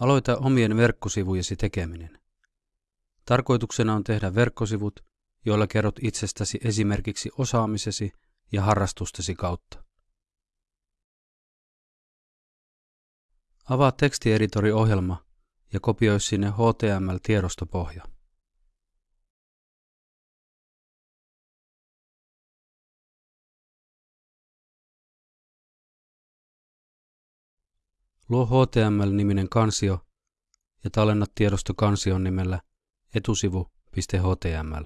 Aloita omien verkkosivujesi tekeminen. Tarkoituksena on tehdä verkkosivut, joilla kerrot itsestäsi esimerkiksi osaamisesi ja harrastustesi kautta. Avaa tekstieditori-ohjelma ja kopioi sinne HTML-tiedostopohja. Luo HTML-niminen kansio ja tallenna tiedosto kansion nimellä etusivu.html.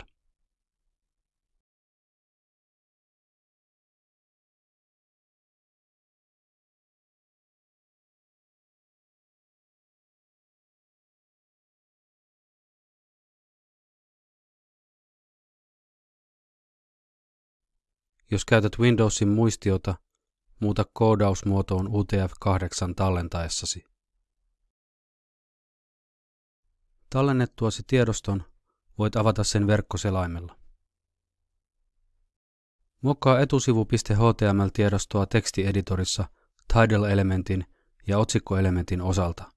Jos käytät Windowsin muistiota, muuta koodausmuotoon UTF-8 tallentaessasi. Tallennettuasi tiedoston voit avata sen verkkoselaimella. Muokkaa etusivu.html-tiedostoa tekstieditorissa title-elementin ja otsikkoelementin osalta.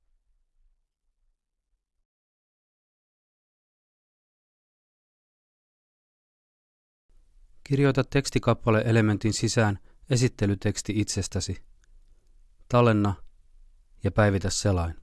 Kirjoita tekstikappale elementin sisään esittelyteksti itsestäsi. Tallenna ja päivitä selain.